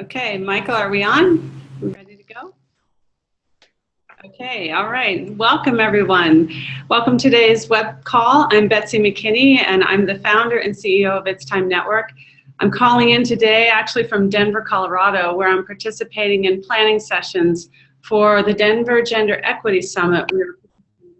Okay, Michael, are we on? Ready to go? Okay, all right. Welcome, everyone. Welcome to today's web call. I'm Betsy McKinney, and I'm the founder and CEO of It's Time Network. I'm calling in today actually from Denver, Colorado, where I'm participating in planning sessions for the Denver Gender Equity Summit in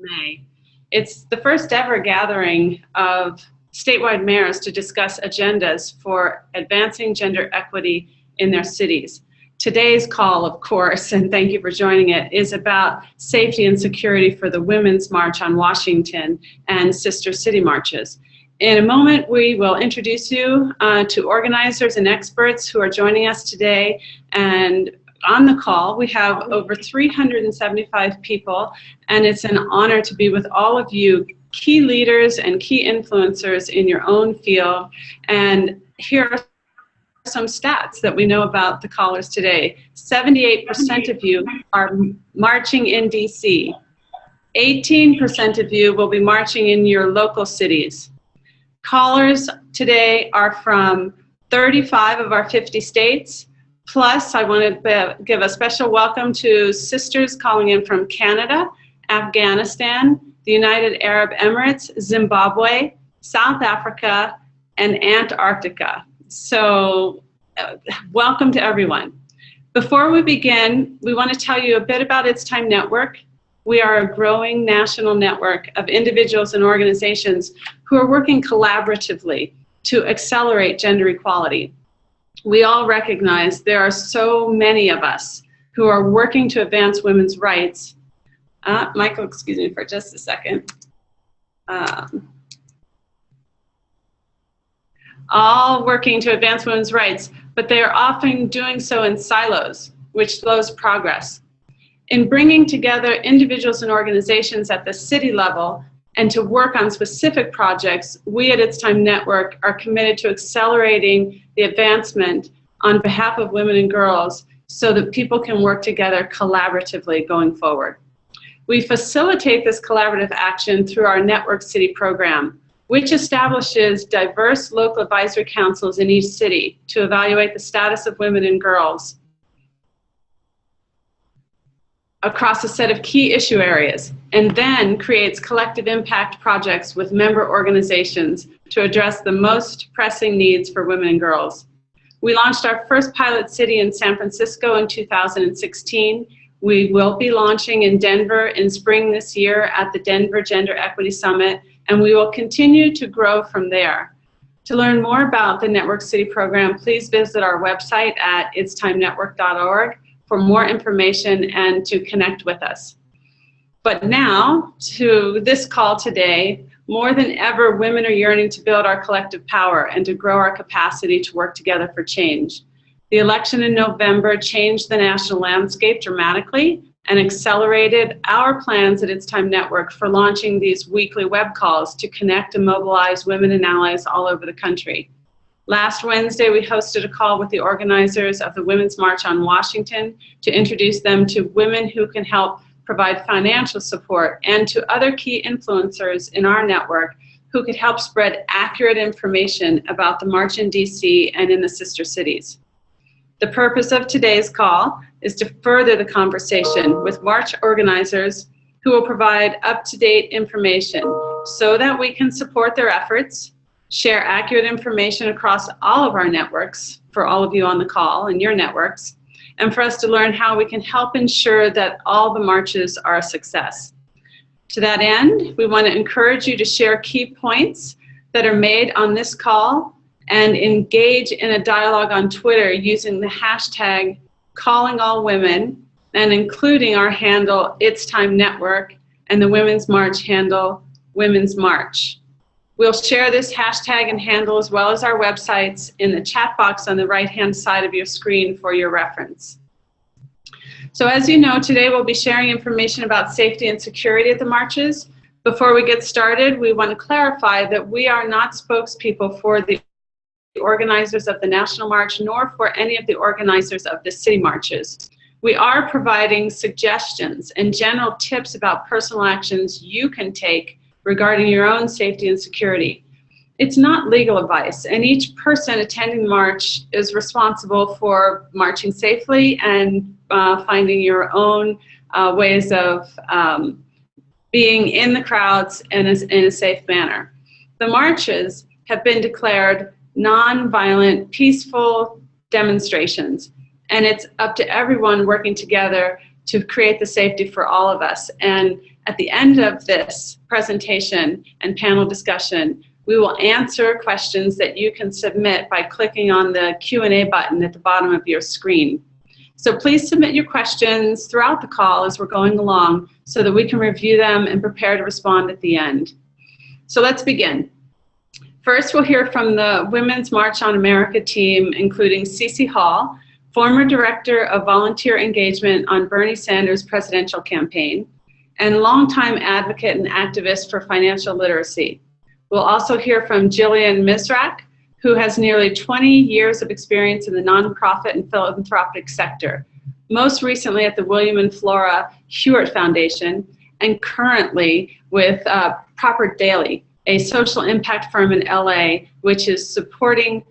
May. It's the first ever gathering of statewide mayors to discuss agendas for advancing gender equity in their cities. Today's call, of course, and thank you for joining it, is about safety and security for the Women's March on Washington and Sister City Marches. In a moment, we will introduce you uh, to organizers and experts who are joining us today. And on the call, we have over 375 people, and it's an honor to be with all of you, key leaders and key influencers in your own field. And here are some stats that we know about the callers today. 78% of you are marching in DC. 18% of you will be marching in your local cities. Callers today are from 35 of our 50 states. Plus, I want to give a special welcome to sisters calling in from Canada, Afghanistan, the United Arab Emirates, Zimbabwe, South Africa, and Antarctica. So uh, welcome to everyone. Before we begin, we want to tell you a bit about It's Time Network. We are a growing national network of individuals and organizations who are working collaboratively to accelerate gender equality. We all recognize there are so many of us who are working to advance women's rights. Uh, Michael, excuse me for just a second. Um, all working to advance women's rights, but they are often doing so in silos, which slows progress. In bringing together individuals and organizations at the city level and to work on specific projects, we at It's Time Network are committed to accelerating the advancement on behalf of women and girls so that people can work together collaboratively going forward. We facilitate this collaborative action through our Network City program, which establishes diverse local advisory councils in each city to evaluate the status of women and girls across a set of key issue areas, and then creates collective impact projects with member organizations to address the most pressing needs for women and girls. We launched our first pilot city in San Francisco in 2016. We will be launching in Denver in spring this year at the Denver Gender Equity Summit, and we will continue to grow from there. To learn more about the Network City program, please visit our website at itstimenetwork.org for more information and to connect with us. But now, to this call today, more than ever, women are yearning to build our collective power and to grow our capacity to work together for change. The election in November changed the national landscape dramatically, and accelerated our plans at It's Time Network for launching these weekly web calls to connect and mobilize women and allies all over the country. Last Wednesday, we hosted a call with the organizers of the Women's March on Washington to introduce them to women who can help provide financial support and to other key influencers in our network who could help spread accurate information about the March in DC and in the sister cities. The purpose of today's call is to further the conversation with March organizers who will provide up-to-date information so that we can support their efforts, share accurate information across all of our networks for all of you on the call and your networks, and for us to learn how we can help ensure that all the marches are a success. To that end, we want to encourage you to share key points that are made on this call and engage in a dialogue on Twitter using the hashtag calling all women and including our handle It's Time Network and the Women's March handle Women's March. We'll share this hashtag and handle as well as our websites in the chat box on the right hand side of your screen for your reference. So as you know, today we'll be sharing information about safety and security at the marches. Before we get started, we want to clarify that we are not spokespeople for the organizers of the National March nor for any of the organizers of the city marches. We are providing suggestions and general tips about personal actions you can take regarding your own safety and security. it's not legal advice, and each person attending the march is responsible for marching safely and uh, finding your own uh, ways of um, being in the crowds in a, in a safe manner. The marches have been declared non-violent, peaceful demonstrations, and it's up to everyone working together to create the safety for all of us. And at the end of this presentation and panel discussion, we will answer questions that you can submit by clicking on the Q&A button at the bottom of your screen. So please submit your questions throughout the call as we're going along so that we can review them and prepare to respond at the end. So let's begin. First, we'll hear from the Women's March on America team, including Cece Hall, former Director of Volunteer Engagement on Bernie Sanders' presidential campaign, and longtime advocate and activist for financial literacy. We'll also hear from Jillian Misrak, who has nearly 20 years of experience in the nonprofit and philanthropic sector, most recently at the William and Flora Hewlett Foundation, and currently with uh, Propper Daley, a social impact firm in LA, which is supporting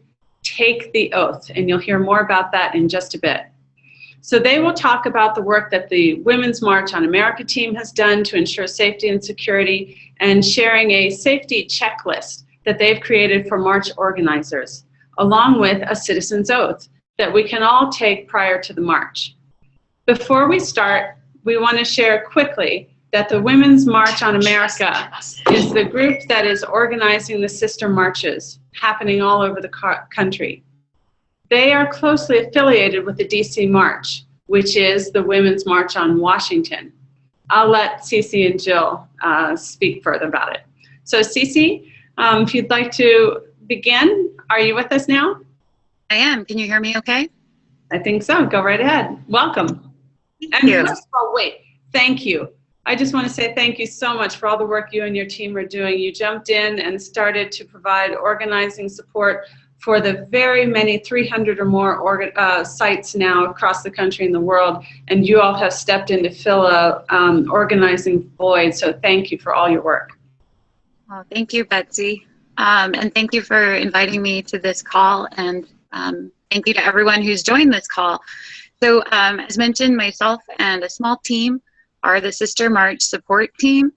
Take the Oath, and you'll hear more about that in just a bit. So they will talk about the work that the Women's March on America team has done to ensure safety and security and sharing a safety checklist that they've created for march organizers, along with a citizen's oath that we can all take prior to the march. Before we start, we want to share quickly that the Women's March on America is the group that is organizing the sister marches happening all over the country. They are closely affiliated with the DC March, which is the Women's March on Washington. I'll let Cece and Jill uh, speak further about it. So Cece, um, if you'd like to begin, are you with us now? I am. Can you hear me okay? I think so. Go right ahead. Welcome. Thank and you. First of all, wait, thank you. I just want to say thank you so much for all the work you and your team are doing. You jumped in and started to provide organizing support for the very many 300 or more uh, sites now across the country and the world, and you all have stepped in to fill a um, organizing void, so thank you for all your work. Well, thank you, Betsy, um, and thank you for inviting me to this call, and um, thank you to everyone who's joined this call. So um, as mentioned, myself and a small team are the Sister March support team,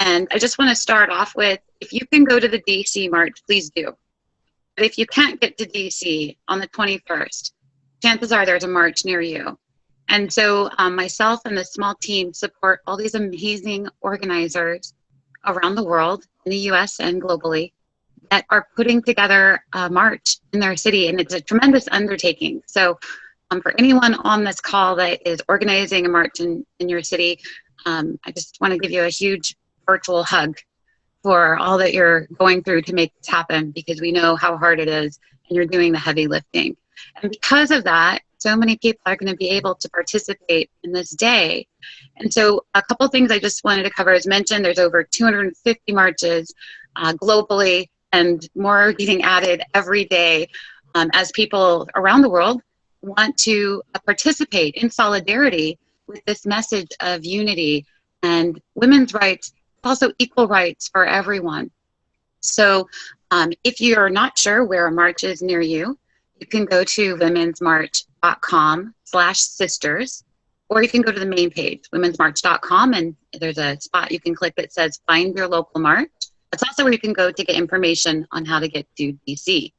and I just want to start off with, if you can go to the DC March, please do. But if you can't get to DC on the 21st, chances are there's a march near you. And so um, myself and the small team support all these amazing organizers around the world, in the US and globally, that are putting together a march in their city. And it's a tremendous undertaking. So um, for anyone on this call that is organizing a march in, in your city, um, I just want to give you a huge virtual hug for all that you're going through to make this happen because we know how hard it is and you're doing the heavy lifting. And because of that, so many people are going to be able to participate in this day. And so a couple things I just wanted to cover as mentioned, there's over 250 marches uh, globally and more getting added every day um, as people around the world want to uh, participate in solidarity with this message of unity and women's rights also equal rights for everyone. So um, if you're not sure where a march is near you, you can go to womensmarch.com slash sisters, or you can go to the main page, womensmarch.com, and there's a spot you can click that says find your local march. That's also where you can go to get information on how to get to DC.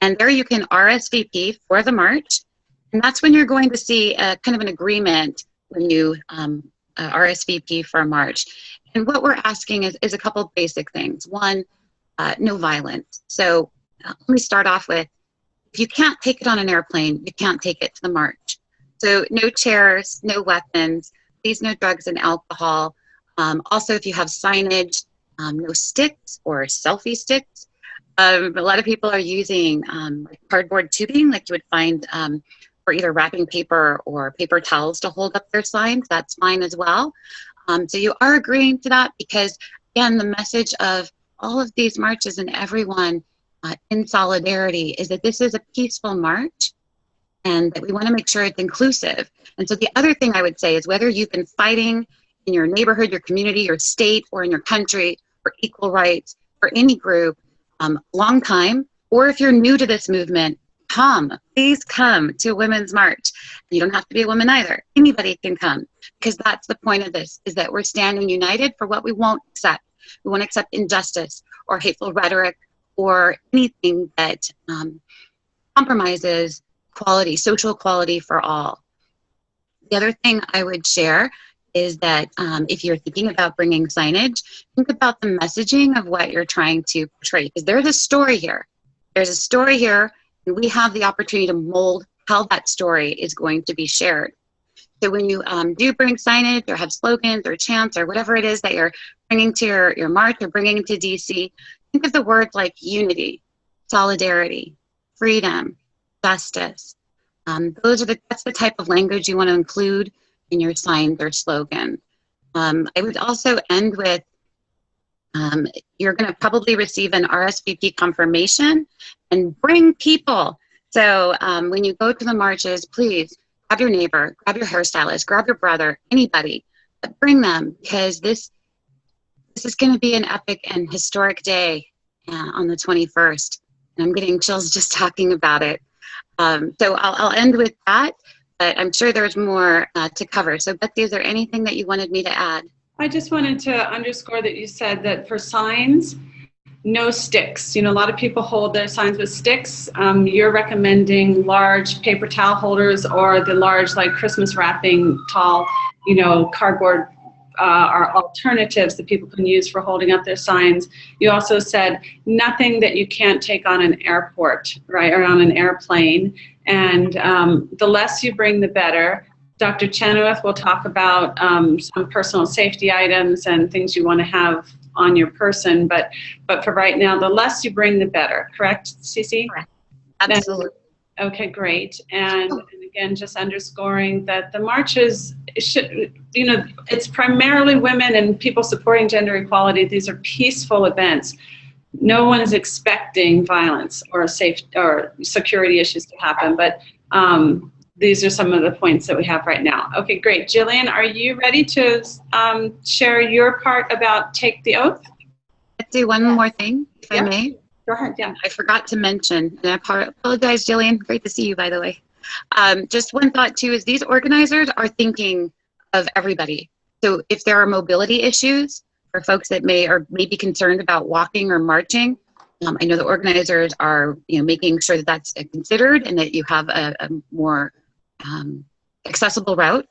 And there you can RSVP for the march, and that's when you're going to see a kind of an agreement when you um, uh, RSVP for march. And what we're asking is, is a couple basic things. One, uh, no violence. So uh, let me start off with, if you can't take it on an airplane, you can't take it to the march. So no chairs, no weapons, please no drugs and alcohol. Um, also, if you have signage, um, no sticks or selfie sticks. Um, a lot of people are using um, cardboard tubing like you would find um, for either wrapping paper or paper towels to hold up their signs. That's fine as well. Um, so you are agreeing to that because, again, the message of all of these marches and everyone uh, in solidarity is that this is a peaceful march and that we want to make sure it's inclusive. And so the other thing I would say is whether you've been fighting in your neighborhood, your community, your state, or in your country for equal rights for any group, um, long time, or if you're new to this movement, come. Please come to Women's March. You don't have to be a woman either. Anybody can come because that's the point of this, is that we're standing united for what we won't accept. We won't accept injustice or hateful rhetoric or anything that um, compromises quality, social equality for all. The other thing I would share is that um, if you're thinking about bringing signage, think about the messaging of what you're trying to portray. Because there's a story here. There's a story here, and we have the opportunity to mold how that story is going to be shared. So when you um, do bring signage or have slogans or chants or whatever it is that you're bringing to your, your march or bringing to DC, think of the words like unity, solidarity, freedom, justice. Um, those are the, that's the type of language you want to include in your signs or slogan. Um, I would also end with, um, you're going to probably receive an RSVP confirmation and bring people. So um, when you go to the marches, please grab your neighbor, grab your hairstylist, grab your brother, anybody, bring them because this this is going to be an epic and historic day uh, on the 21st. And I'm getting chills just talking about it. Um, so I'll, I'll end with that but I'm sure there's more uh, to cover. So Betsy, is there anything that you wanted me to add? I just wanted to underscore that you said that for signs, no sticks. You know, a lot of people hold their signs with sticks. Um, you're recommending large paper towel holders or the large, like Christmas wrapping, tall, you know, cardboard uh, are alternatives that people can use for holding up their signs. You also said nothing that you can't take on an airport, right, or on an airplane. And um, the less you bring, the better. Dr. Chenoweth will talk about um, some personal safety items and things you want to have on your person. But but for right now, the less you bring, the better. Correct, Cece? Correct. Absolutely. Okay, great. And, and, again, just underscoring that the marches should, you know, it's primarily women and people supporting gender equality. These are peaceful events. No one is expecting violence or safe or security issues to happen, but um, these are some of the points that we have right now. Okay, great. Jillian, are you ready to um, share your part about take the oath? Let's do one more thing, if yeah. I may. Go ahead, yeah. I forgot to mention, and I apologize, Jillian. Great to see you, by the way. Um, just one thought, too, is these organizers are thinking of everybody. So if there are mobility issues for folks that may or may be concerned about walking or marching, um, I know the organizers are you know, making sure that that's considered and that you have a, a more um, accessible route.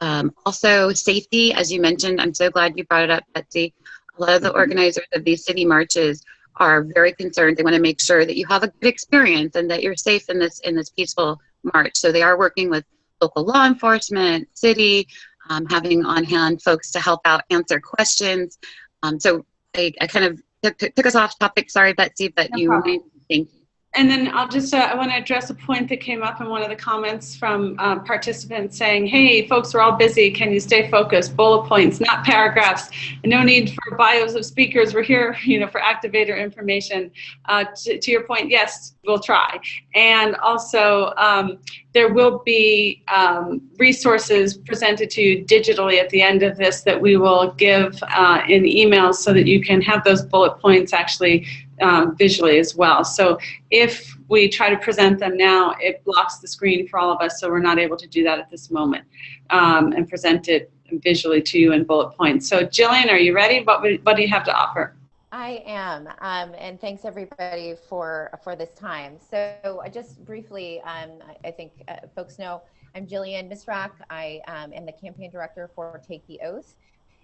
Um, also, safety, as you mentioned, I'm so glad you brought it up, Betsy. A lot of the organizers of these city marches are very concerned. They want to make sure that you have a good experience and that you're safe in this in this peaceful march. So they are working with local law enforcement, city, um, having on hand folks to help out answer questions. Um, so I, I, kind of took, took, us off topic. Sorry, Betsy, but no you. Problem. Thank you. And then I'll just, uh, I want to address a point that came up in one of the comments from uh, participants saying, hey, folks, we're all busy. Can you stay focused? Bullet points, not paragraphs. No need for bios of speakers. We're here, you know, for activator information. Uh, to, your point, yes, we'll try. And also, um, there will be um, resources presented to you digitally at the end of this that we will give uh, in emails so that you can have those bullet points actually um, visually as well. So if we try to present them now, it blocks the screen for all of us, so we're not able to do that at this moment um, and present it visually to you in bullet points. So Jillian, are you ready? What, what do you have to offer? I am, um, and thanks everybody for for this time. So just briefly, um, I, think uh, folks know I'm Jillian Misrak. I um, am the campaign director for Take the Oath.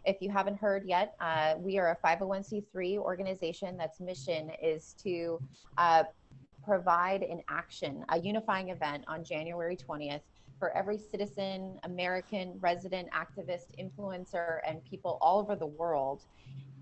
If you haven't heard yet, uh, we are a 501c3 organization that's mission is to uh, provide an action, a unifying event on January 20th for every citizen, American, resident, activist, influencer, and people all over the world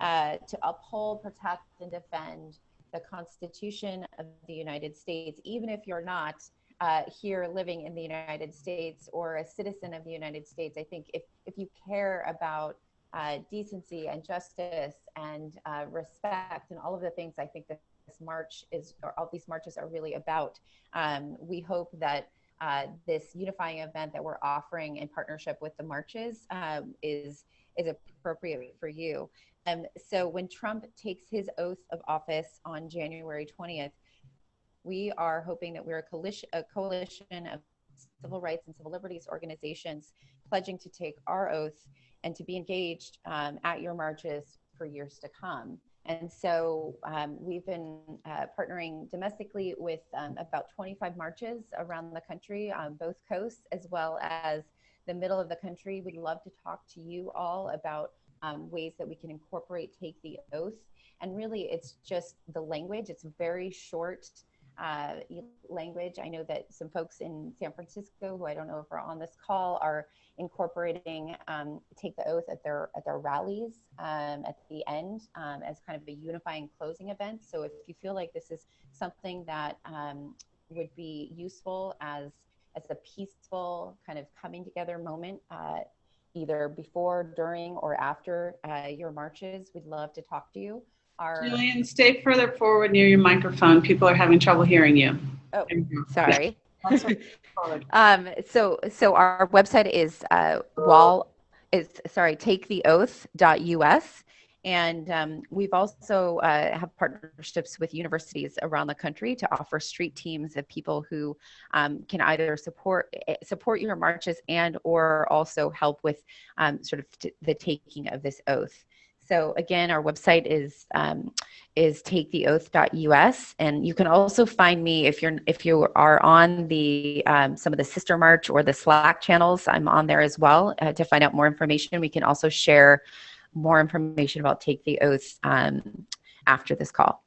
uh, to uphold, protect, and defend the Constitution of the United States, even if you're not uh, here living in the United States or a citizen of the United States. I think if, if you care about uh, decency and justice and uh, respect and all of the things I think that this march is, or all these marches are really about. Um, we hope that uh, this unifying event that we're offering in partnership with the marches um, is is appropriate for you. Um, so when Trump takes his oath of office on January 20th, we are hoping that we're a coalition, a coalition of civil rights and civil liberties organizations pledging to take our oath and to be engaged um, at your marches for years to come. And so um, we've been uh, partnering domestically with um, about 25 marches around the country on both coasts, as well as the middle of the country. We'd love to talk to you all about um, ways that we can incorporate Take the Oath. And really, it's just the language, it's very short uh, language. I know that some folks in San Francisco, who I don't know if are on this call, are incorporating um, take the oath at their at their rallies um, at the end um, as kind of a unifying closing event. So if you feel like this is something that um, would be useful as as a peaceful kind of coming together moment. Uh, either before, during, or after uh, your marches, we'd love to talk to you. Julian, stay further forward near your microphone. People are having trouble hearing you. Oh, sorry. um, so, so our website is uh, wall is sorry, taketheoath.us. And um, we've also uh, have partnerships with universities around the country to offer street teams of people who um, can either support eh, support your marches and or also help with um, sort of the taking of this oath. So again, our website is um, is taketheoath.us, and you can also find me if you're if you are on the um, some of the sister march or the Slack channels. I'm on there as well uh, to find out more information. We can also share more information about Take the Oath um, after this call.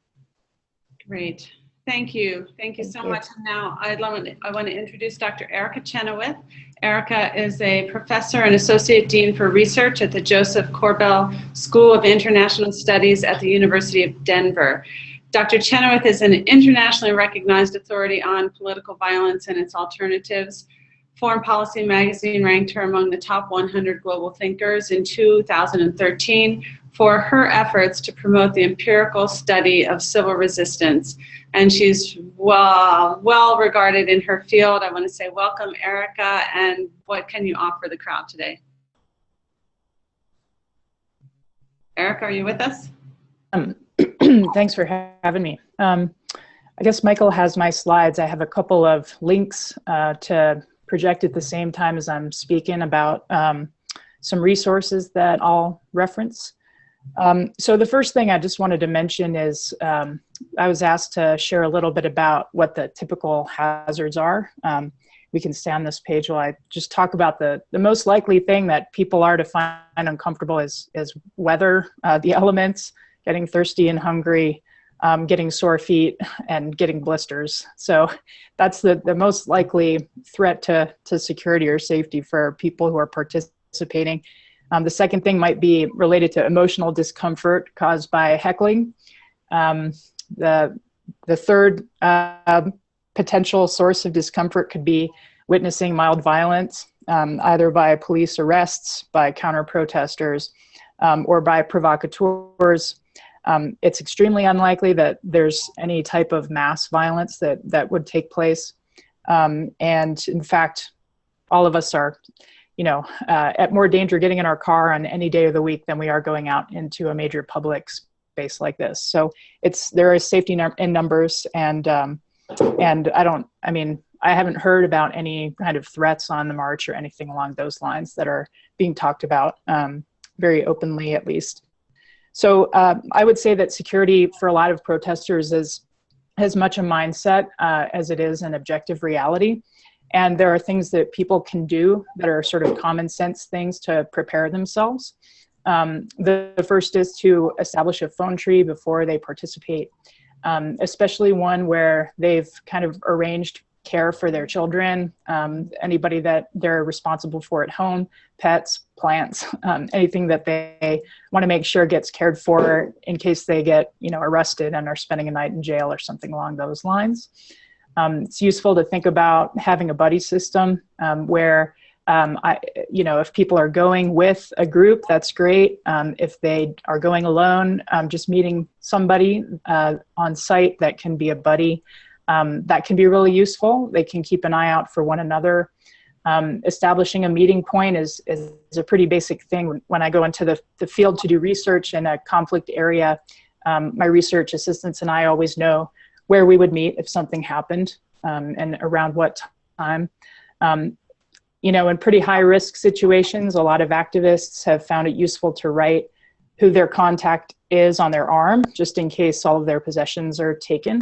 Great. Thank you. Thank you Thank so you. much. And now I'd love, I want to introduce Dr. Erica Chenoweth. Erica is a professor and associate dean for research at the Joseph Korbel School of International Studies at the University of Denver. Dr. Chenoweth is an internationally recognized authority on political violence and its alternatives. Foreign Policy magazine ranked her among the top 100 global thinkers in 2013 for her efforts to promote the empirical study of civil resistance. And she's well, well regarded in her field. I want to say welcome, Erica, and what can you offer the crowd today? Erica, are you with us? Um, thanks for having me. Um, I guess Michael has my slides. I have a couple of links uh, to project at the same time as I'm speaking about um, some resources that I'll reference. Um, so the first thing I just wanted to mention is um, I was asked to share a little bit about what the typical hazards are. Um, we can stay on this page while I just talk about the, the most likely thing that people are to find uncomfortable is, is weather, uh, the elements, getting thirsty and hungry, um, getting sore feet, and getting blisters. So that's the, the most likely threat to, to security or safety for people who are participating. Um, the second thing might be related to emotional discomfort caused by heckling. Um, the, the third uh, potential source of discomfort could be witnessing mild violence, um, either by police arrests, by counter-protesters, um, or by provocateurs. Um, it's extremely unlikely that there's any type of mass violence that, that would take place. Um, and in fact, all of us are you know, uh, at more danger getting in our car on any day of the week than we are going out into a major public space like this. So it's there is safety in numbers, and um, and I don't. I mean, I haven't heard about any kind of threats on the march or anything along those lines that are being talked about um, very openly, at least. So uh, I would say that security for a lot of protesters is as much a mindset uh, as it is an objective reality. And there are things that people can do that are sort of common sense things to prepare themselves. Um, the, the, first is to establish a phone tree before they participate, um, especially one where they've kind of arranged care for their children, um, anybody that they're responsible for at home, pets, plants, um, anything that they want to make sure gets cared for in case they get you know arrested and are spending a night in jail or something along those lines. Um, it's useful to think about having a buddy system um, where, um, I, you know, if people are going with a group, that's great. Um, if they are going alone, um, just meeting somebody uh, on site that can be a buddy, that can be really useful. They can keep an eye out for one another. Um, establishing a meeting point is, is, a pretty basic thing. When I go into the, the field to do research in a conflict area, um, my research assistants and I always know where we would meet if something happened um, and around what time. Um, you know, in pretty high risk situations, a lot of activists have found it useful to write who their contact is on their arm, just in case all of their possessions are taken.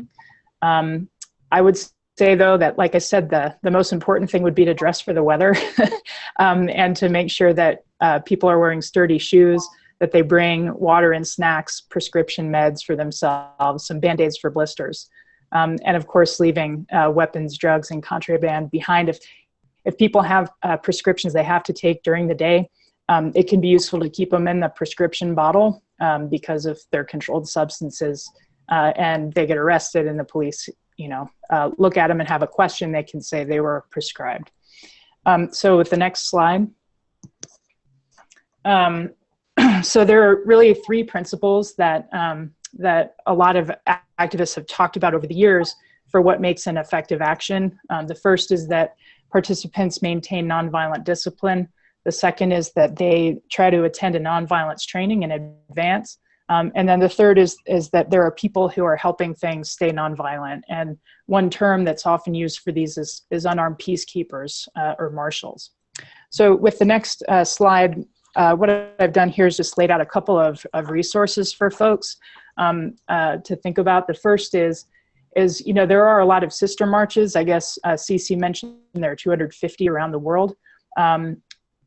Um, I would say though that, like I said, the, the most important thing would be to dress for the weather um, and to make sure that uh, people are wearing sturdy shoes, that they bring water and snacks, prescription meds for themselves, some band-aids for blisters. Um, and of course, leaving uh, weapons, drugs, and contraband behind. If, if people have uh, prescriptions they have to take during the day, um, it can be useful to keep them in the prescription bottle um, because of their controlled substances uh, and they get arrested and the police you know, uh, look at them and have a question, they can say they were prescribed. Um, so with the next slide. Um, so there are really three principles that, um, that a lot of activists have talked about over the years for what makes an effective action. Um, the first is that participants maintain nonviolent discipline. The second is that they try to attend a nonviolence training in advance. Um, and then the third is, is that there are people who are helping things stay nonviolent. And one term that's often used for these is, is unarmed peacekeepers uh, or marshals. So with the next uh, slide, uh, what I've done here is just laid out a couple of, of resources for folks um, uh, to think about. The first is, is, you know, there are a lot of sister marches. I guess uh, Cece mentioned there are 250 around the world. Um,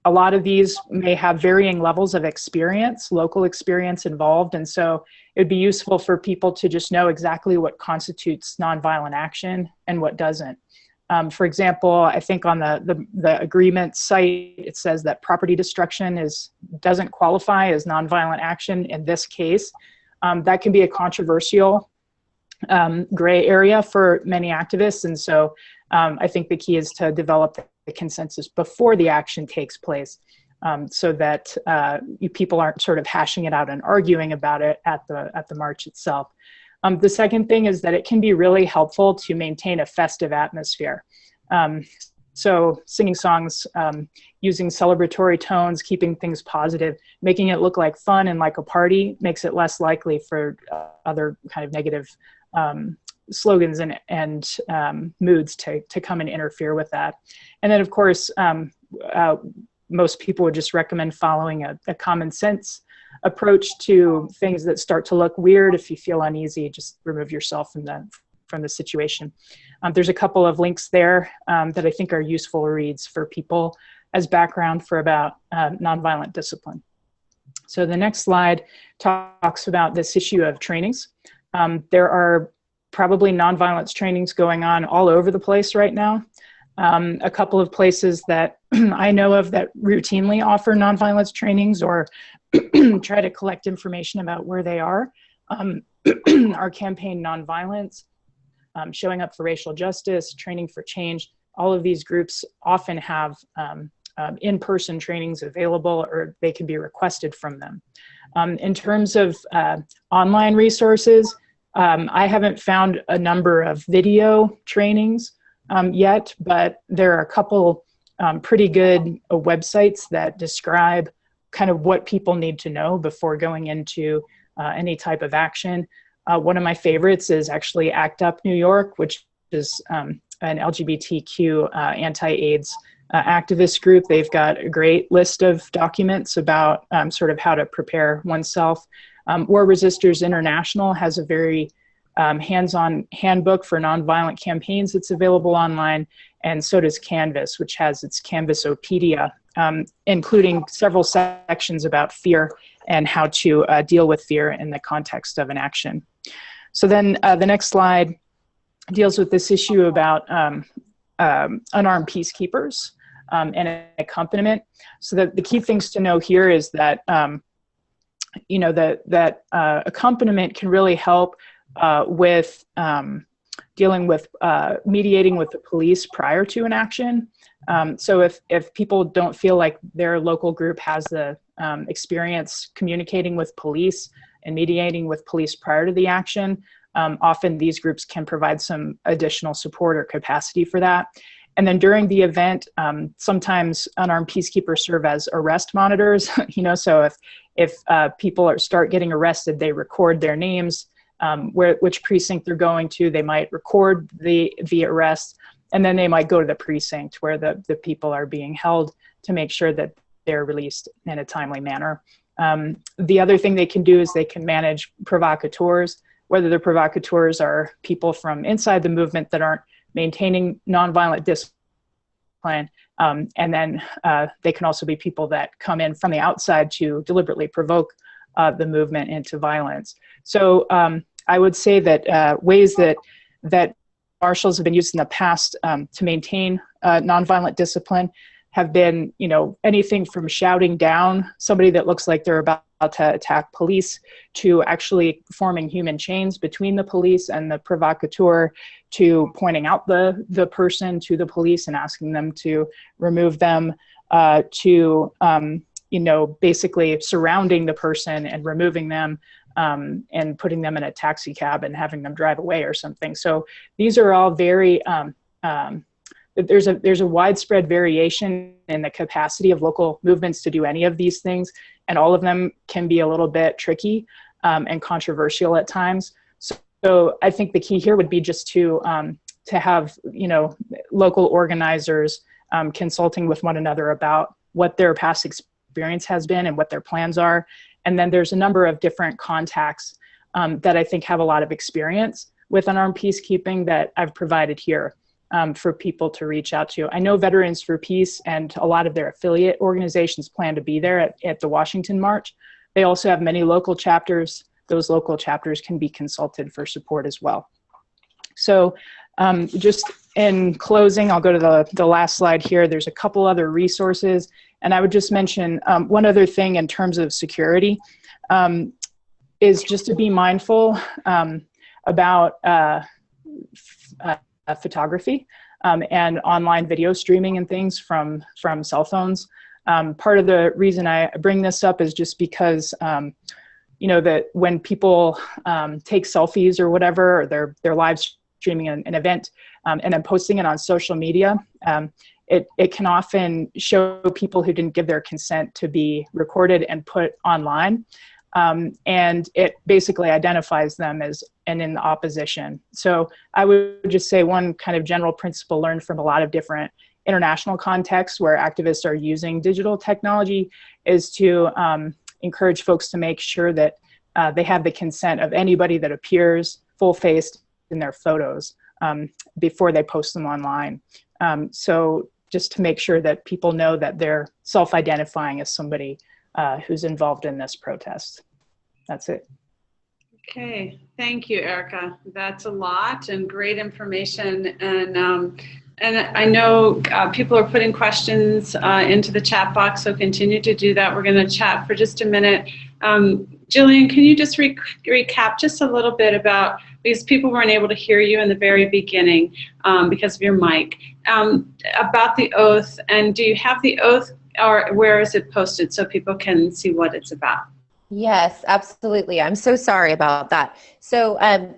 a lot of these may have varying levels of experience, local experience involved. And so it would be useful for people to just know exactly what constitutes nonviolent action and what doesn't. Um, for example, I think on the, the, the, agreement site, it says that property destruction is, doesn't qualify as nonviolent action in this case. Um, that can be a controversial um, gray area for many activists. And so um, I think the key is to develop the consensus before the action takes place um, so that uh, you, people aren't sort of hashing it out and arguing about it at the, at the march itself. Um, the second thing is that it can be really helpful to maintain a festive atmosphere. Um, so singing songs, um, using celebratory tones, keeping things positive, making it look like fun and like a party makes it less likely for uh, other kind of negative um, slogans and, and um, moods to, to come and interfere with that. And then of course, um, uh, most people would just recommend following a, a, common sense approach to things that start to look weird. If you feel uneasy, just remove yourself from the, from the situation. Um, there's a couple of links there um, that I think are useful reads for people as background for about uh, nonviolent discipline. So the next slide talks about this issue of trainings. Um, there are probably nonviolence trainings going on all over the place right now. Um, a couple of places that I know of that routinely offer nonviolence trainings or try to collect information about where they are um, our campaign nonviolence, um, showing up for racial justice, training for change. All of these groups often have um, um, in-person trainings available or they can be requested from them. Um, in terms of uh, online resources, um, I haven't found a number of video trainings um, yet, but there are a couple um, pretty good uh, websites that describe kind of what people need to know before going into uh, any type of action. Uh, one of my favorites is actually ACT UP New York, which is um, an LGBTQ uh, anti-AIDS uh, activist group. They've got a great list of documents about um, sort of how to prepare oneself um, War Resisters International has a very um, hands-on handbook for nonviolent campaigns that's available online, and so does Canvas, which has its Canvasopedia, um, including several sections about fear and how to uh, deal with fear in the context of an action. So then uh, the next slide deals with this issue about um, um, unarmed peacekeepers um, and accompaniment. So the, the key things to know here is that um, you know, that, that uh, accompaniment can really help uh, with um, dealing with uh, mediating with the police prior to an action. Um, so if, if people don't feel like their local group has the um, experience communicating with police and mediating with police prior to the action, um, often these groups can provide some additional support or capacity for that. And then during the event, um, sometimes unarmed peacekeepers serve as arrest monitors. you know, so if if uh, people are, start getting arrested, they record their names, um, where which precinct they're going to. They might record the the arrest, and then they might go to the precinct where the the people are being held to make sure that they're released in a timely manner. Um, the other thing they can do is they can manage provocateurs, whether the provocateurs are people from inside the movement that aren't maintaining nonviolent discipline, um, and then uh, they can also be people that come in from the outside to deliberately provoke uh, the movement into violence. So um, I would say that uh, ways that that marshals have been used in the past um, to maintain uh, nonviolent discipline have been, you know, anything from shouting down somebody that looks like they're about to attack police to actually forming human chains between the police and the provocateur to pointing out the, the person to the police and asking them to remove them uh, to, um, you know, basically surrounding the person and removing them um, and putting them in a taxi cab and having them drive away or something. So these are all very, um, um, there's a there's a widespread variation in the capacity of local movements to do any of these things, and all of them can be a little bit tricky um, and controversial at times. So, I think the key here would be just to um, to have you know local organizers um, consulting with one another about what their past experience has been and what their plans are, and then there's a number of different contacts um, that I think have a lot of experience with unarmed peacekeeping that I've provided here um, for people to reach out to. I know Veterans for Peace and a lot of their affiliate organizations plan to be there at, at the Washington March. They also have many local chapters. Those local chapters can be consulted for support as well. So um, just in closing, I'll go to the, the last slide here. There's a couple other resources. And I would just mention um, one other thing in terms of security um, is just to be mindful um, about uh, uh, photography um, and online video streaming and things from, from cell phones. Um, part of the reason I bring this up is just because, you know, that when people um, take selfies or whatever, or they're, they're live streaming an, an event um, and then posting it on social media, um, it, it can often show people who didn't give their consent to be recorded and put online. Um, and it basically identifies them as and in opposition. So I would just say one kind of general principle learned from a lot of different international contexts where activists are using digital technology is to um, encourage folks to make sure that uh, they have the consent of anybody that appears full-faced in their photos um, before they post them online. Um, so just to make sure that people know that they're self-identifying as somebody uh, who's involved in this protest. That's it. Okay, thank you, Erica. That's a lot and great information. And um, and I know uh, people are putting questions uh, into the chat box, so continue to do that. We're going to chat for just a minute. Um, Jillian, can you just re recap just a little bit about, because people weren't able to hear you in the very beginning um, because of your mic, um, about the oath, and do you have the oath, or where is it posted so people can see what it's about? Yes, absolutely. I'm so sorry about that. So, um,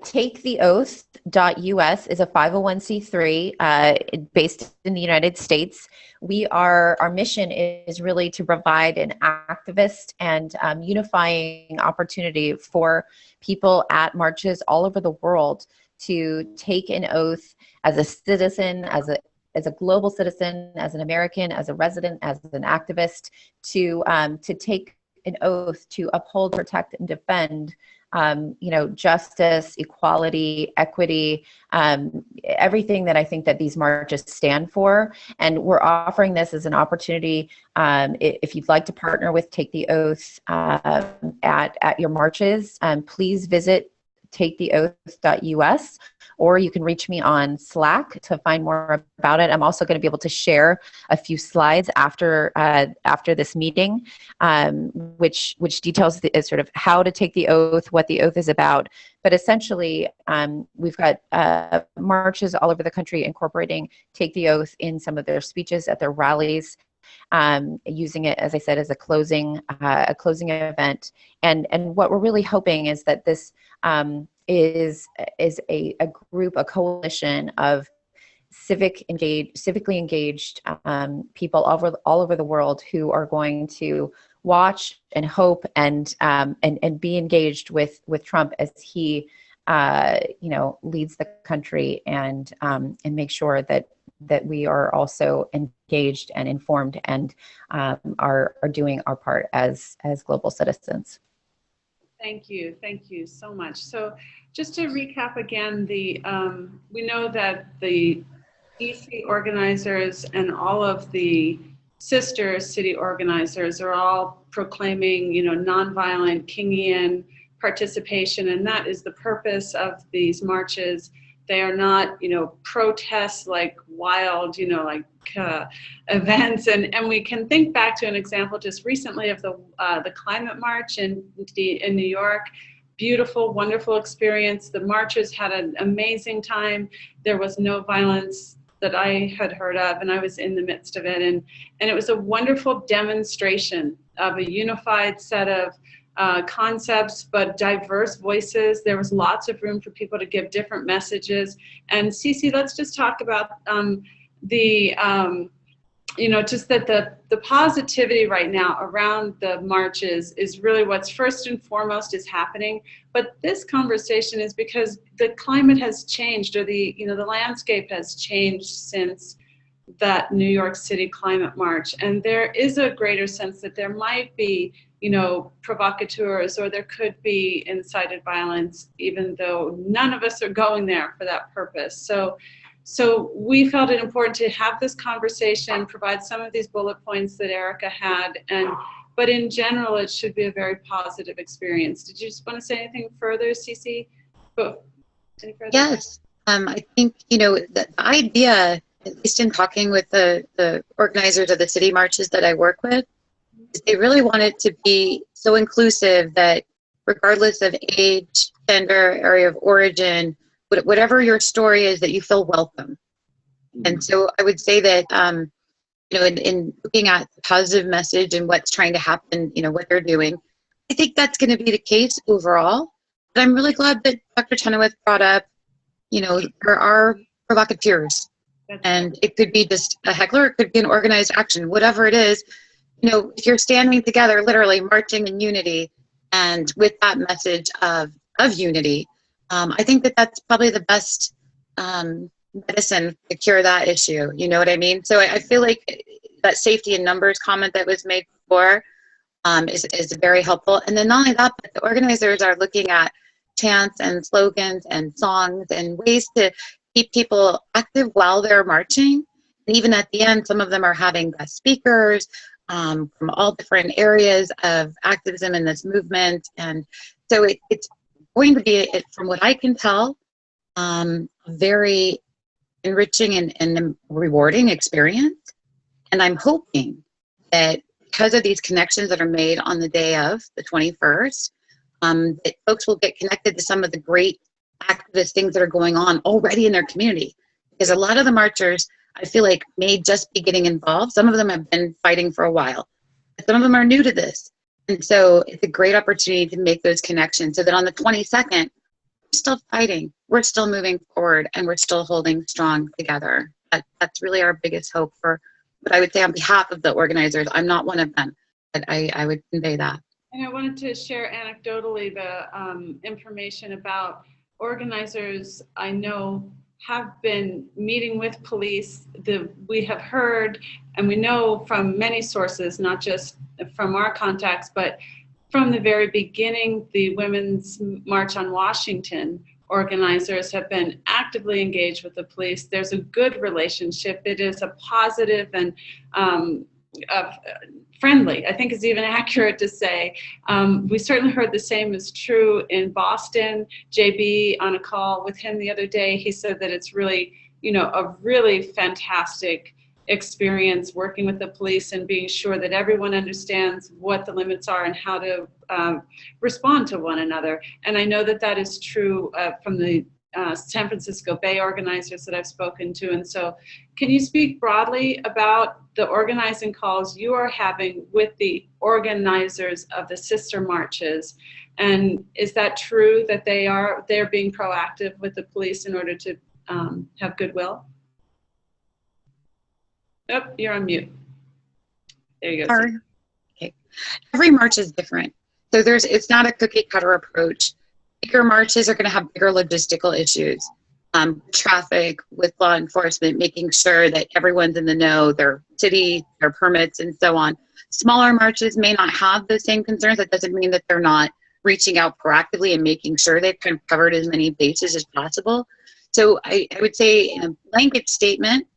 taketheoath.us is a 501c3 uh, based in the United States. We are, our mission is really to provide an activist and um, unifying opportunity for people at marches all over the world to take an oath as a citizen, as a as a global citizen, as an American, as a resident, as an activist, to um, to take an oath to uphold, protect, and defend um, you know, justice, equality, equity, um, everything that I think that these marches stand for. And we're offering this as an opportunity. Um, if you'd like to partner with Take the Oath uh, at, at your marches, um, please visit taketheoath.us or you can reach me on Slack to find more about it. I'm also going to be able to share a few slides after uh, after this meeting, um, which which details the, sort of how to take the oath, what the oath is about. But essentially, um, we've got uh, marches all over the country incorporating take the oath in some of their speeches at their rallies. Um, using it, as I said, as a closing uh, a closing event, and and what we're really hoping is that this um, is is a, a group, a coalition of civic engaged, civically engaged um, people all over all over the world who are going to watch and hope and um, and and be engaged with with Trump as he uh, you know leads the country and um, and make sure that that we are also engaged and informed and um, are are doing our part as as global citizens. Thank you. Thank you so much. So just to recap again, the um, we know that the DC organizers and all of the sister city organizers are all proclaiming, you know, nonviolent Kingian participation, and that is the purpose of these marches. They are not, you know, protests like wild, you know, like uh, events. And, and we can think back to an example just recently of the, uh, the climate march in, in New York. Beautiful, wonderful experience. The marchers had an amazing time. There was no violence that I had heard of, and I was in the midst of it. And, and it was a wonderful demonstration of a unified set of uh, concepts, but diverse voices. There was lots of room for people to give different messages. And Cece, let's just talk about um, the, um, you know, just that the, the positivity right now around the marches is really what's first and foremost is happening. But this conversation is because the climate has changed or the, you know, the landscape has changed since that New York City climate march. And there is a greater sense that there might be you know, provocateurs or there could be incited violence, even though none of us are going there for that purpose. So, so we felt it important to have this conversation, provide some of these bullet points that Erica had, and but in general, it should be a very positive experience. Did you just want to say anything further, Cece? Yes, um, I think you know the, the idea, at least in talking with the the organizers of the city marches that I work with, they really want it to be so inclusive that regardless of age, gender, area of origin, whatever your story is, that you feel welcome. And so I would say that, um, you know, in, in looking at the positive message and what's trying to happen, you know, what they're doing, I think that's going to be the case overall. But I'm really glad that Dr. Chenoweth brought up, you know, there are provocateurs. And it could be just a heckler, it could be an organized action, whatever it is you know, if you're standing together, literally marching in unity, and with that message of of unity, um, I think that that's probably the best um, medicine to cure that issue. You know what I mean? So I, I feel like that safety in numbers comment that was made before um, is is very helpful. And then not only that, but the organizers are looking at chants and slogans and songs and ways to keep people active while they're marching. And even at the end, some of them are having guest speakers um, from all different areas of activism in this movement. And so it, it's going to be, it, from what I can tell, um, very enriching and, and rewarding experience. And I'm hoping that because of these connections that are made on the day of the 21st, um, that folks will get connected to some of the great activist things that are going on already in their community. Because a lot of the marchers I feel like may just be getting involved. Some of them have been fighting for a while. Some of them are new to this. And so it's a great opportunity to make those connections so that on the 22nd, we're still fighting, we're still moving forward, and we're still holding strong together. That, that's really our biggest hope for what I would say on behalf of the organizers. I'm not one of them, but I, I would convey that. And I wanted to share anecdotally the um, information about organizers I know have been meeting with police. The, we have heard and we know from many sources, not just from our contacts, but from the very beginning, the Women's March on Washington organizers have been actively engaged with the police. There's a good relationship. It is a positive and um, uh, friendly, I think is even accurate to say. Um, we certainly heard the same is true in Boston. JB on a call with him the other day, he said that it's really, you know, a really fantastic experience working with the police and being sure that everyone understands what the limits are and how to um, respond to one another. And I know that that is true uh, from the uh, San Francisco Bay organizers that I've spoken to. And so can you speak broadly about the organizing calls you are having with the organizers of the sister marches? And is that true that they are they're being proactive with the police in order to um, have goodwill? Oh, you're on mute. There you go. Our, okay. Every march is different. So there's it's not a cookie cutter approach. Bigger marches are going to have bigger logistical issues. Um, traffic with law enforcement, making sure that everyone's in the know, their city, their permits, and so on. Smaller marches may not have the same concerns. That doesn't mean that they're not reaching out proactively and making sure they've kind of covered as many bases as possible. So I, I would say in a blanket statement,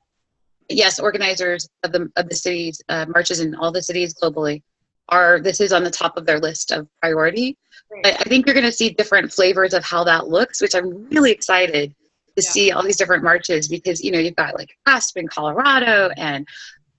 yes, organizers of the of the cities uh, marches in all the cities globally are this is on the top of their list of priority. But I think you're going to see different flavors of how that looks, which I'm really excited to Yeah. see all these different marches because you know you've got like Aspen, Colorado, and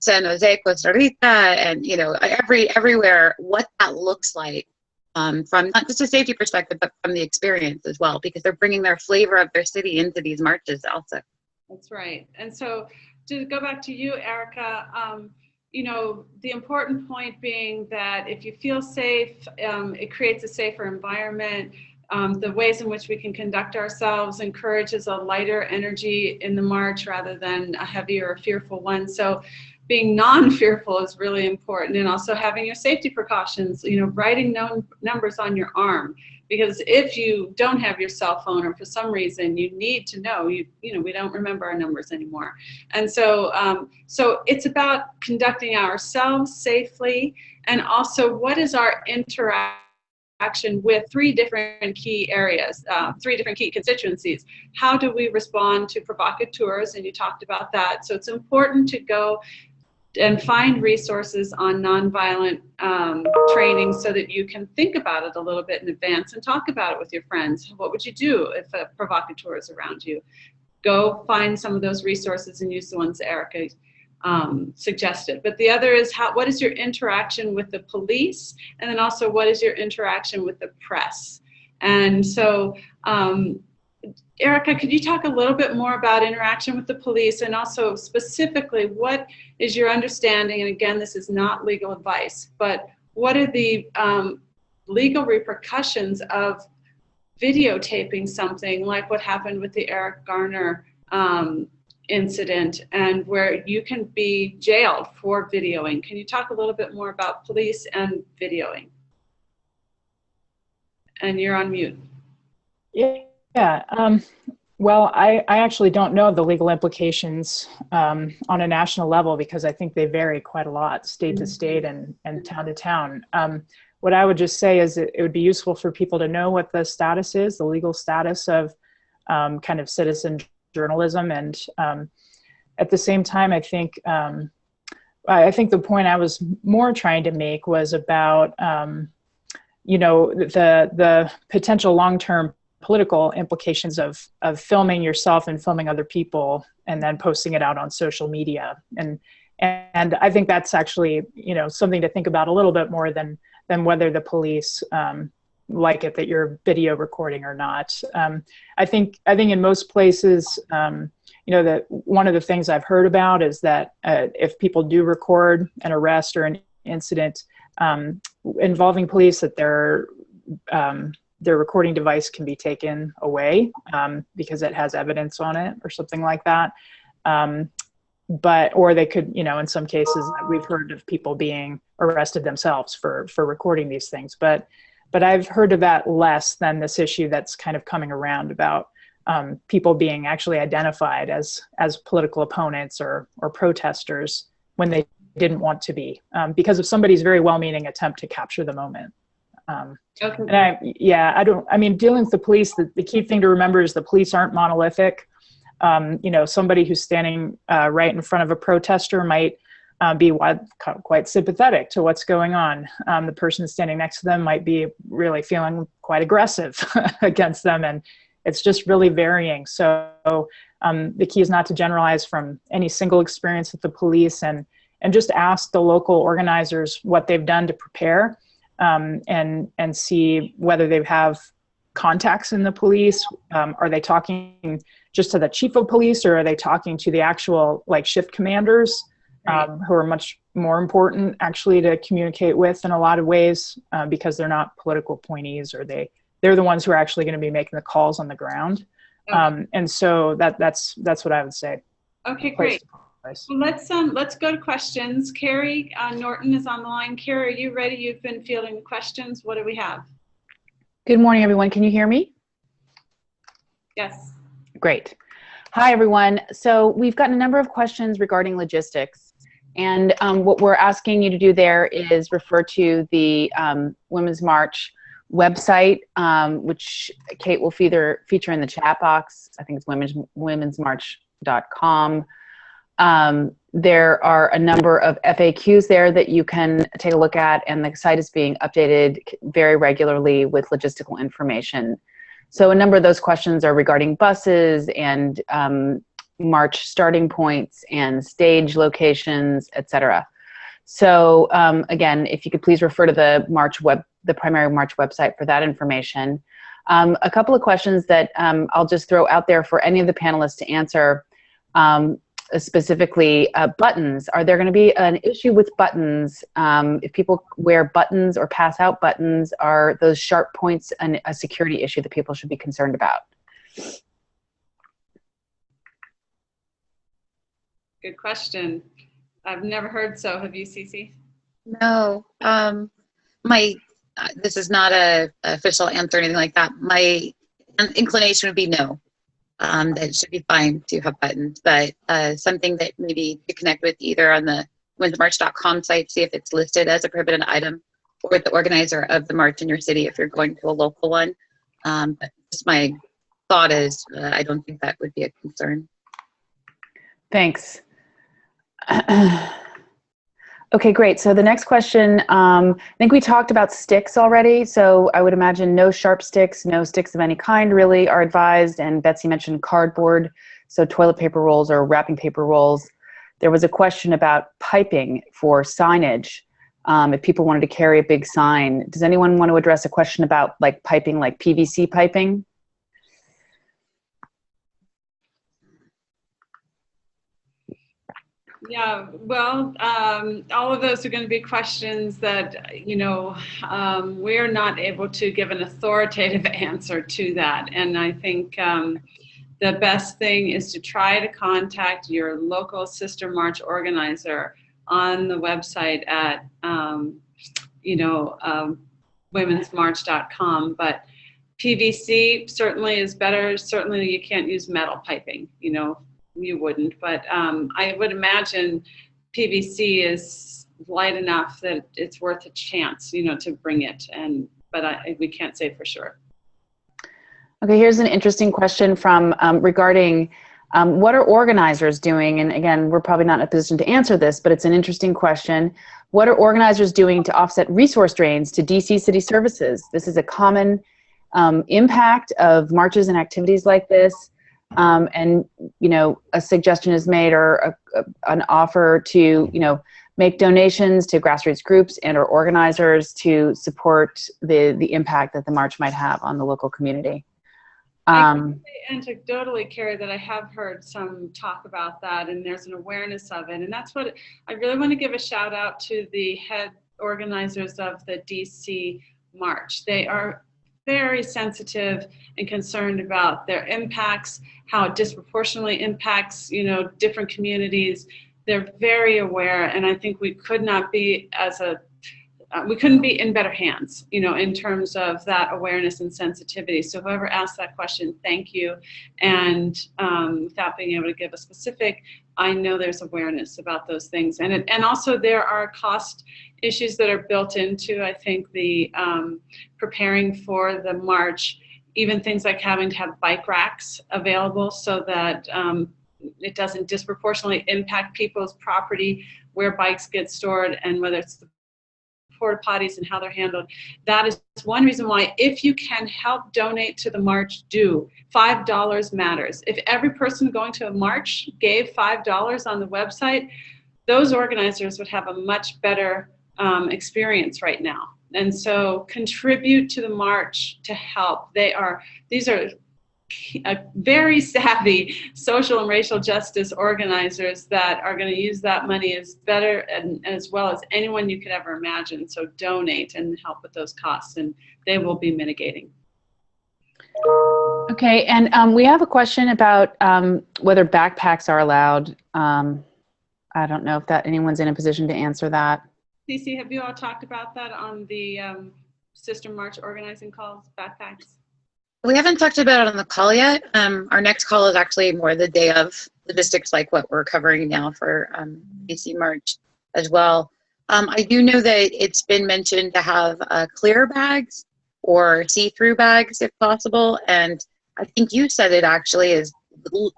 San Jose, Costa Rica, and you know every everywhere what that looks like um, from not just a safety perspective, but from the experience as well, because they're bringing their flavor of their city into these marches also. That's right. And so to go back to you, Erica, um, you know, the important point being that if you feel safe, um, it creates a safer environment. Um, the ways in which we can conduct ourselves encourages a lighter energy in the march rather than a heavier or fearful one. So being non-fearful is really important and also having your safety precautions, you know, writing known numbers on your arm. Because if you don't have your cell phone or for some reason you need to know you you know we don't remember our numbers anymore. And so um, so it's about conducting ourselves safely and also what is our interaction with three different key areas uh, three different key constituencies. How do we respond to provocateurs and you talked about that. So it's important to go and find resources on nonviolent um, training so that you can think about it a little bit in advance and talk about it with your friends. What would you do if a provocateur is around you? Go find some of those resources and use the ones Erica um, suggested. But the other is how, what is your interaction with the police? And then also what is your interaction with the press? And so um, Erica, could you talk a little bit more about interaction with the police and also specifically what is your understanding? And again, this is not legal advice, but what are the um, legal repercussions of videotaping something like what happened with the Eric Garner um, incident and where you can be jailed for videoing? Can you talk a little bit more about police and videoing? And you're on mute. Yeah. Yeah. Um, well, I, I actually don't know the legal implications um, on a national level because I think they vary quite a lot, state to state and, and town to town. Um, what I would just say is it, it would be useful for people to know what the status is, the legal status of um, kind of citizen journalism. And um, at the same time, I think um, I think the point I was more trying to make was about um, you know the the potential long term political implications of of filming yourself and filming other people and then posting it out on social media and and I think that's actually you know something to think about a little bit more than than whether the police um, like it that you're video recording or not. Um, I think I think in most places, um, you know, that one of the things I've heard about is that uh, if people do record an arrest or an incident um, involving police, that their um, their recording device can be taken away um, because it has evidence on it or something like that. Um, but or they could, you know, in some cases we've heard of people being arrested themselves for for recording these things, but but I've heard of that less than this issue that's kind of coming around about um, people being actually identified as as political opponents or or protesters when they didn't want to be um, because of somebody's very well-meaning attempt to capture the moment. Um, Okay. and I, yeah, I don't, I mean, dealing with the police, the, the key thing to remember is the police aren't monolithic. Um, you know, somebody who's standing uh, right in front of a protester might uh, be wide, quite sympathetic to what's going on. Um, the person standing next to them might be really feeling quite aggressive against them. And it's just really varying. So um, the key is not to generalize from any single experience with the police and, and just ask the local organizers what they've done to prepare um, and and see whether they have contacts in the police. Um, are they talking just to the chief of police, or are they talking to the actual like shift commanders, um, who are much more important actually to communicate with in a lot of ways uh, because they're not political appointees, or they they're the ones who are actually going to be making the calls on the ground. Okay. Um, and so that that's that's what I would say. Okay, great. To. Nice. Well, let's um let's go to questions. Carrie uh, Norton is on the line. Carrie, are you ready? You've been fielding questions. What do we have? Good morning, everyone. Can you hear me? Yes. Great. Hi, everyone. So we've gotten a number of questions regarding logistics. And um, what we're asking you to do there is refer to the um, Women's March website, um, which Kate will feather, feature in the chat box. I think it's women's, womensmarch.com. Um, there are a number of FAQs there that you can take a look at, and the site is being updated very regularly with logistical information. So a number of those questions are regarding buses and um, March starting points and stage locations, etc. So um, again, if you could please refer to the March web, the primary March website for that information. Um, a couple of questions that um, I'll just throw out there for any of the panelists to answer. Um, specifically uh, buttons. Are there going to be an issue with buttons? Um, if people wear buttons or pass out buttons, are those sharp points an, a security issue that people should be concerned about? Good question. I've never heard so. Have you, Cece? No, um, my, uh, this is not a a official answer or anything like that. My inclination would be no. Um, that should be fine to have buttons, but uh, something that maybe to connect with either on the womensmarch.com site, see if it's listed as a prohibited item, or the organizer of the march in your city if you're going to a local one. Um, but just my thought is, uh, I don't think that would be a concern. Thanks. Okay, great. So the next question, um, I think we talked about sticks already. So I would imagine no sharp sticks, no sticks of any kind really are advised. And Betsy mentioned cardboard, so toilet paper rolls or wrapping paper rolls. There was a question about piping for signage. Um, if people wanted to carry a big sign, does anyone want to address a question about like piping, like PVC piping? Yeah, well, um, all of those are going to be questions that, you know, um, we're not able to give an authoritative answer to that. And I think um, the best thing is to try to contact your local Sister March organizer on the website at, um, you know, um, womensmarch.com. But PVC certainly is better. Certainly you can't use metal piping, you know, you wouldn't, but um, I would imagine PVC is light enough that it's worth a chance, you know, to bring it. And but I, we can't say for sure. Okay, here's an interesting question from um, regarding um, what are organizers doing? And again, we're probably not in a position to answer this, but it's an interesting question. What are organizers doing to offset resource drains to DC city services? This is a common um, impact of marches and activities like this um, and you know a suggestion is made or a, a, an offer to you know make donations to grassroots groups and or organizers to support the the impact that the march might have on the local community um, I can say anecdotally, Carrie, that I have heard some talk about that, and there's an awareness of it, and that's what I really want to give a shout out to the head organizers of the DC March. They are very sensitive and concerned about their impacts, how it disproportionately impacts, you know, different communities. They're very aware, and I think we could not be as a uh, we couldn't be in better hands, you know, in terms of that awareness and sensitivity. So whoever asked that question, thank you. And um, without being able to give a specific, I know there's awareness about those things. And, it, and also there are cost issues that are built into, I think, the um, preparing for the march, even things like having to have bike racks available so that um, it doesn't disproportionately impact people's property where bikes get stored and whether it's the porta potties and how they're handled. That is one reason why if you can help donate to the march, do. $5 matters. If every person going to a march gave $5 on the website, those organizers would have a much better um, experience right now. And so contribute to the march to help. They are, these are very savvy social and racial justice organizers that are going to use that money as better and as well as anyone you could ever imagine. So donate and help with those costs and they will be mitigating. Okay, and um, we have a question about um, whether backpacks are allowed. Um, I don't know if that anyone's in a position to answer that. Cece, have you all talked about that on the um, Sister March organizing calls, backpacks? We haven't talked about it on the call yet. Um, our next call is actually more the day of logistics, like what we're covering now for um, March as well. Um, I do know that it's been mentioned to have uh, clear bags or see-through bags if possible, and I think you said it actually is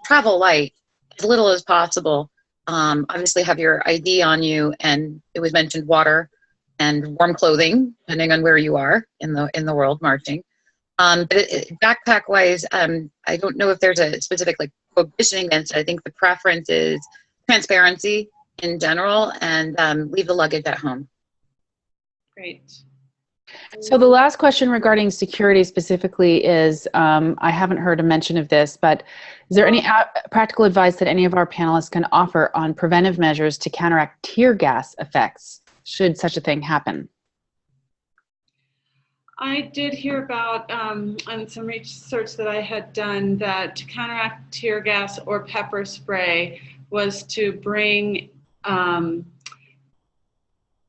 travel light as little as possible. Um, obviously, have your ID on you, and it was mentioned water and warm clothing, depending on where you are in the in the world marching. Um, but it, it- backpack wise, um, I don't know if there's a specific like prohibition against it. I think the preference is transparency in general and um, leave the luggage at home. Great. So the last question regarding security specifically is, um, I haven't heard a mention of this, but is there any practical advice that any of our panelists can offer on preventive measures to counteract tear gas effects, should such a thing happen? I did hear about, um, on some research that I had done, that to counteract tear gas or pepper spray was to bring um,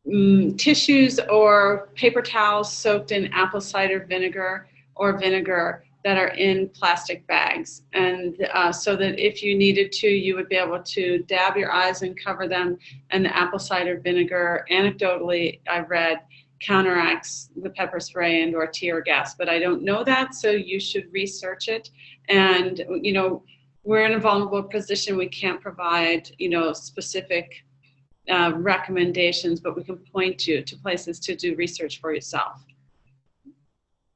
mm, tissues or paper towels soaked in apple cider vinegar or vinegar that are in plastic bags. And uh, so that if you needed to, you would be able to dab your eyes and cover them. And the apple cider vinegar, anecdotally, I read, counteracts the pepper spray and or tear gas but i don't know that so you should research it and you know we're in a vulnerable position we can't provide you know specific uh, recommendations but we can point you to places to do research for yourself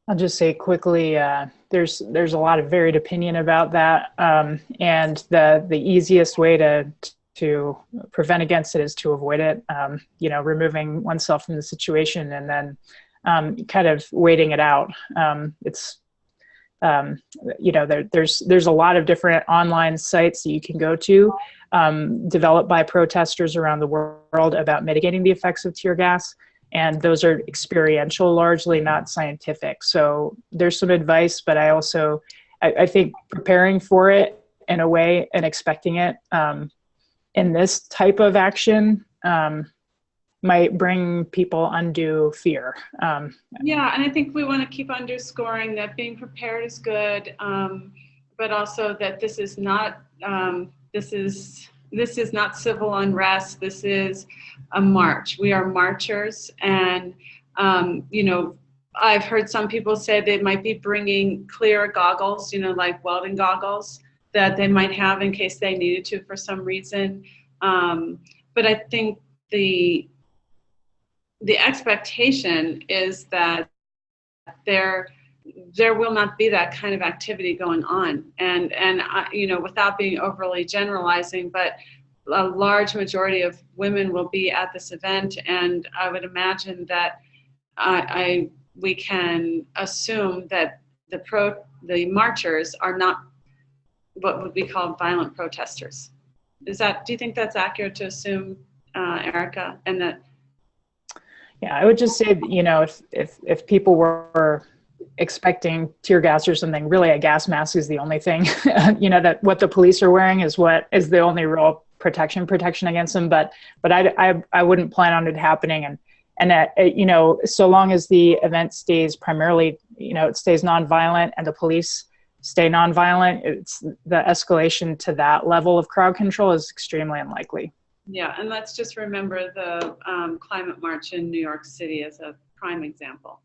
I'll just say quickly, uh, there's there's a lot of varied opinion about that, um, and the the easiest way to to prevent against it is to avoid it. Um, you know, removing oneself from the situation and then um, kind of waiting it out. Um, it's um, you know there, there's there's a lot of different online sites that you can go to um, developed by protesters around the world about mitigating the effects of tear gas and those are experiential largely not scientific. So there's some advice but i also i, I think preparing for it in a way and expecting it um, in this type of action um, might bring people undue fear. Um, yeah and i think we want to keep underscoring that being prepared is good um, but also that this is not um, this is this is not civil unrest. This is a march. We are marchers and um, you know i've heard some people say they might be bringing clear goggles you know like welding goggles that they might have in case they needed to for some reason. Um, but i think the the expectation is that there there will not be that kind of activity going on. And and I, you know without being overly generalizing but a large majority of women will be at this event. And i would imagine that i, I we can assume that the pro the marchers are not what would be called violent protesters. Is that do you think that's accurate to assume uh, erica and that? Yeah i would just say you know if if if people were expecting tear gas or something really a gas mask is the only thing you know that what the police are wearing is what is the only real protection protection against them. But but i i, I wouldn't plan on it happening. And and that uh, you know so long as the event stays primarily you know it stays nonviolent and the police stay nonviolent it's the escalation to that level of crowd control is extremely unlikely. Yeah and let's just remember the um, climate march in new york city as a prime example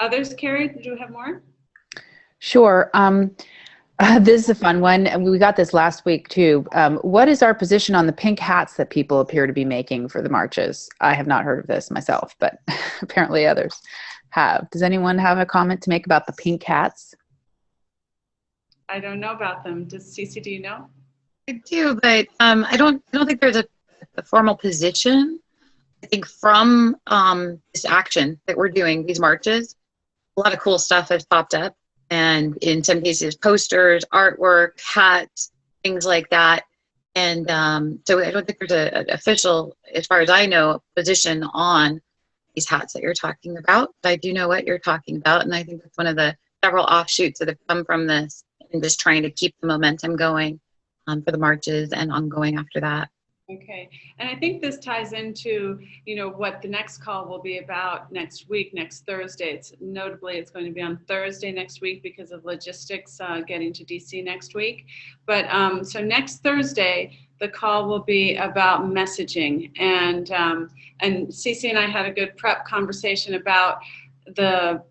others carrie do you have more Sure. Um, uh, this is a fun one. and We got this last week too. Um, what is our position on the pink hats that people appear to be making for the marches? I have not heard of this myself, but apparently others have. Does anyone have a comment to make about the pink hats? i don't know about them does Cece do you know I do, but um, I don't. I don't think there's a, a formal position. I think from um, this action that we're doing, these marches, a lot of cool stuff has popped up, and in some cases, posters, artwork, hats, things like that. And um, so I don't think there's a, an official, as far as I know, position on these hats that you're talking about. But I do know what you're talking about, and I think that's one of the several offshoots that have come from this, and just trying to keep the momentum going um, for the marches and ongoing after that. Okay, and I think this ties into, you know, what the next call will be about next week, next Thursday. It's notably, it's going to be on Thursday next week because of logistics uh, getting to DC next week. But um, so next Thursday, the call will be about messaging, and um, and Cece and I had a good prep conversation about the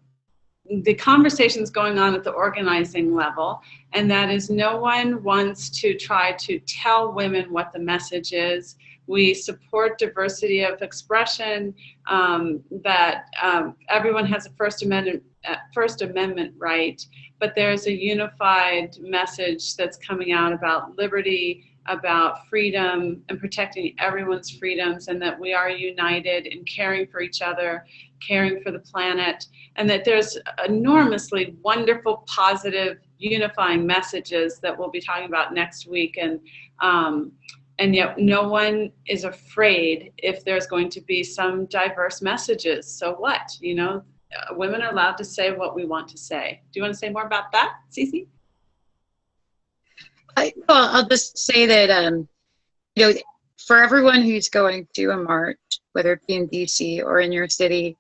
the conversations going on at the organizing level, and that is no one wants to try to tell women what the message is. We support diversity of expression, um, that um, everyone has a First Amendment, uh, First Amendment right, but there's a unified message that's coming out about liberty, about freedom and protecting everyone's freedoms and that we are united in caring for each other, caring for the planet, and that there's enormously wonderful, positive, unifying messages that we'll be talking about next week. And, um, and yet no one is afraid if there's going to be some diverse messages. So what, you know, uh, women are allowed to say what we want to say. Do you want to say more about that, Cece? I, well, I'll just say that, um, you know, for everyone who's going to a march, whether it be in DC or in your city,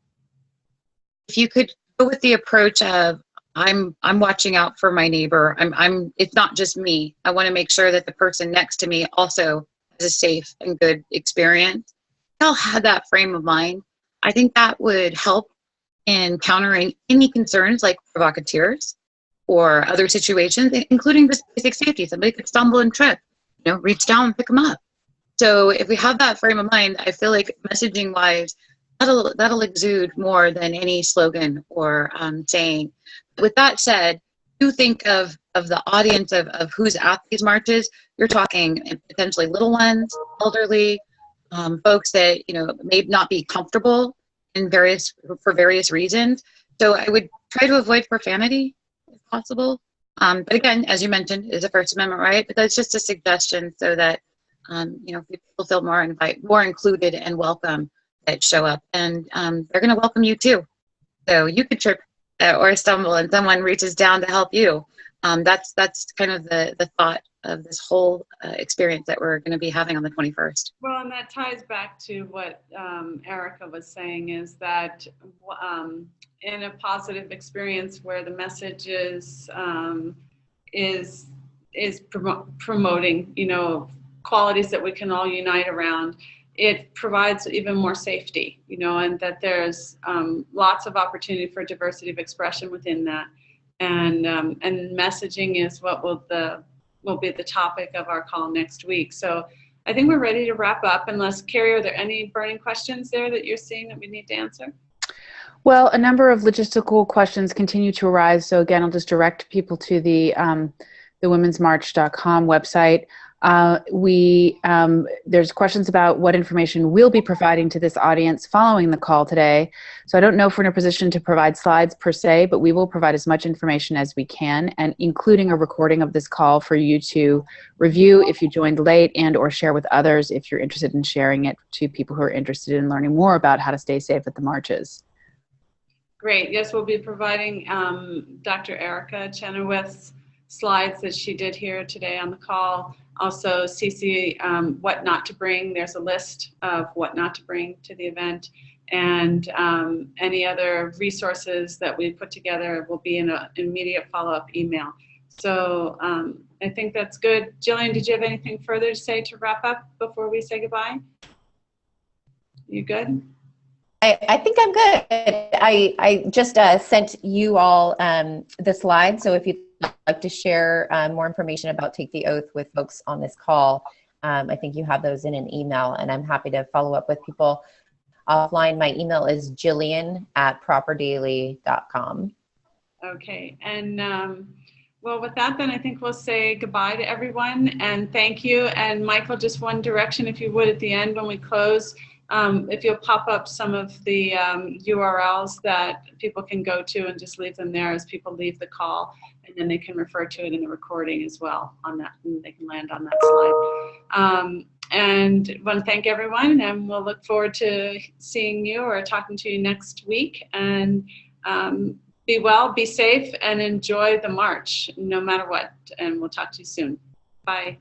if you could go with the approach of I'm I'm watching out for my neighbor. I'm I'm it's not just me. I want to make sure that the person next to me also has a safe and good experience. I'll have that frame of mind. I think that would help in countering any concerns like provocateurs or other situations, including just basic safety. Somebody could stumble and trip, you know, reach down and pick them up. So if we have that frame of mind, I feel like messaging wise, that'll, that'll exude more than any slogan or um, saying. With that said, do think of, of the audience of, of who's at these marches. You're talking potentially little ones, elderly, um, folks that, you know, may not be comfortable in various, for various reasons. So I would try to avoid profanity if possible. Um, but again, as you mentioned, is a First Amendment right, but that's just a suggestion so that um, you know people feel more invite, more included and welcome that show up, and um, they're going to welcome you too. So you could trip uh, or stumble, and someone reaches down to help you. Um, that's that's kind of the the thought of this whole uh, experience that we're going to be having on the 21st. Well, and that ties back to what um, Erica was saying is that um, in a positive experience where the message is um, is is prom promoting, you know, qualities that we can all unite around. It provides even more safety, you know, and that there's um, lots of opportunity for diversity of expression within that, and um, and messaging is what will the will be the topic of our call next week. So. I think we're ready to wrap up unless Carrie, are there any burning questions there that you're seeing that we need to answer? Well, a number of logistical questions continue to arise. So again, I'll just direct people to the um, the womensmarch.com website. Uh, we um, there's questions about what information we'll be providing to this audience following the call today. So I don't know if we're in a position to provide slides per se, but we will provide as much information as we can, and including a recording of this call for you to review if you joined late and or share with others if you're interested in sharing it to people who are interested in learning more about how to stay safe at the marches. Great. Yes, we'll be providing um, Dr. Erica Chenoweth's slides that she did here today on the call. Also, Cece, um, what not to bring. There's a list of what not to bring to the event. And um, any other resources that we put together will be in an immediate follow-up email. So um, I think that's good. Jillian, did you have anything further to say to wrap up before we say goodbye? You good? I, I think I'm good. I, I just uh, sent you all um, the slides. So if you'd like to share um, more information about Take the Oath with folks on this call, um, I think you have those in an email and I'm happy to follow up with people offline. My email is jillian at propperdaley.com. Okay. And um, well, with that, then I think we'll say goodbye to everyone and thank you. And Michael, just one direction, if you would, at the end when we close um, if you'll pop up some of the um, URLs that people can go to and just leave them there as people leave the call, and then they can refer to it in the recording as well on that, and they can land on that slide. Um, and want to thank everyone, and we'll look forward to seeing you or talking to you next week. And um, be well, be safe, and enjoy the march no matter what. And we'll talk to you soon. Bye.